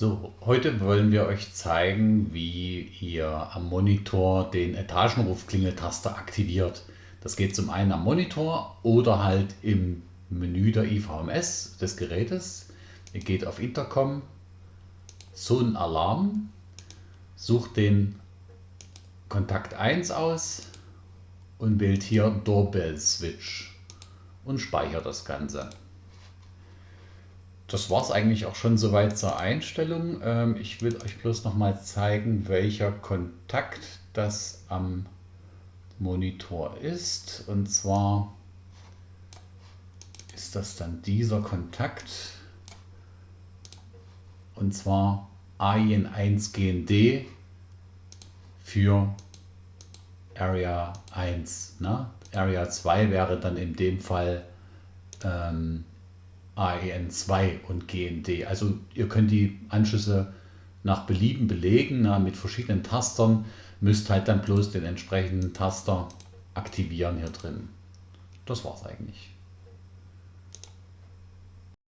So, heute wollen wir euch zeigen, wie ihr am Monitor den Etagenruf-Klingeltaster aktiviert. Das geht zum einen am Monitor oder halt im Menü der IVMS des Gerätes. Ihr geht auf Intercom, Zonenalarm, sucht den Kontakt 1 aus und wählt hier Doorbell Switch und speichert das Ganze. Das war es eigentlich auch schon soweit zur Einstellung. Ähm, ich will euch bloß noch mal zeigen, welcher Kontakt das am Monitor ist. Und zwar ist das dann dieser Kontakt. Und zwar AIN1 GND für Area 1. Ne? Area 2 wäre dann in dem Fall ähm, AEN2 und GND. Also ihr könnt die Anschlüsse nach Belieben belegen na, mit verschiedenen Tastern, müsst halt dann bloß den entsprechenden Taster aktivieren hier drin. Das war's eigentlich.